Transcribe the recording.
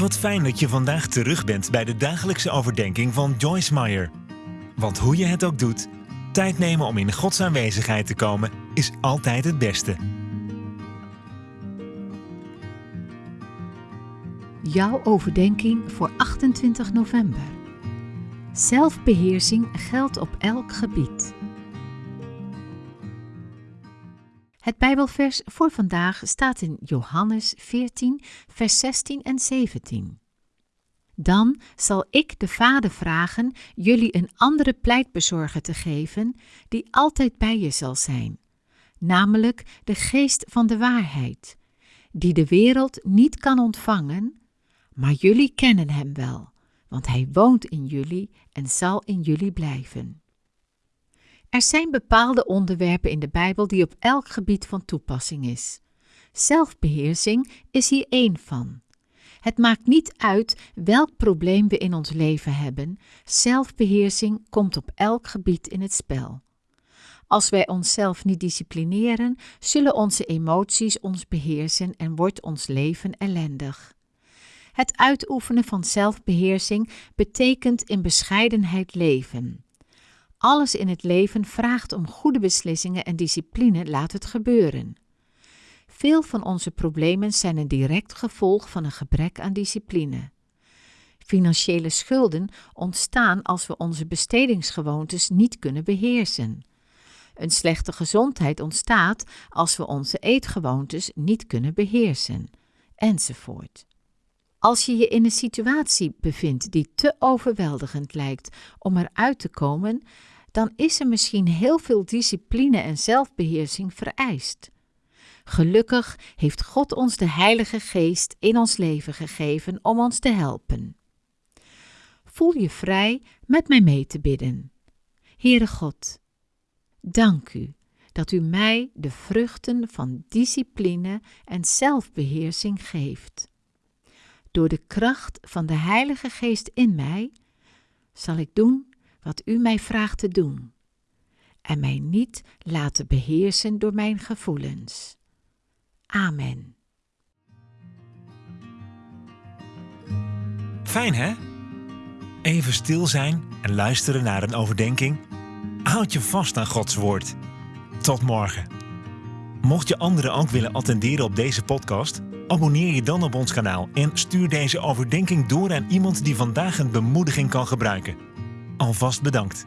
Wat fijn dat je vandaag terug bent bij de dagelijkse overdenking van Joyce Meyer. Want hoe je het ook doet, tijd nemen om in Gods aanwezigheid te komen is altijd het beste. Jouw overdenking voor 28 november. Zelfbeheersing geldt op elk gebied. Het Bijbelvers voor vandaag staat in Johannes 14, vers 16 en 17. Dan zal ik de Vader vragen jullie een andere pleitbezorger te geven, die altijd bij je zal zijn, namelijk de geest van de waarheid, die de wereld niet kan ontvangen, maar jullie kennen hem wel, want hij woont in jullie en zal in jullie blijven. Er zijn bepaalde onderwerpen in de Bijbel die op elk gebied van toepassing is. Zelfbeheersing is hier één van. Het maakt niet uit welk probleem we in ons leven hebben, zelfbeheersing komt op elk gebied in het spel. Als wij onszelf niet disciplineren, zullen onze emoties ons beheersen en wordt ons leven ellendig. Het uitoefenen van zelfbeheersing betekent in bescheidenheid leven. Alles in het leven vraagt om goede beslissingen en discipline laat het gebeuren. Veel van onze problemen zijn een direct gevolg van een gebrek aan discipline. Financiële schulden ontstaan als we onze bestedingsgewoontes niet kunnen beheersen. Een slechte gezondheid ontstaat als we onze eetgewoontes niet kunnen beheersen, enzovoort. Als je je in een situatie bevindt die te overweldigend lijkt om eruit te komen, dan is er misschien heel veel discipline en zelfbeheersing vereist. Gelukkig heeft God ons de Heilige Geest in ons leven gegeven om ons te helpen. Voel je vrij met mij mee te bidden. Heere God, dank u dat u mij de vruchten van discipline en zelfbeheersing geeft. Door de kracht van de Heilige Geest in mij zal ik doen wat u mij vraagt te doen en mij niet laten beheersen door mijn gevoelens. Amen. Fijn hè? Even stil zijn en luisteren naar een overdenking. Houd je vast aan Gods woord. Tot morgen. Mocht je anderen ook willen attenderen op deze podcast, abonneer je dan op ons kanaal en stuur deze overdenking door aan iemand die vandaag een bemoediging kan gebruiken. Alvast bedankt.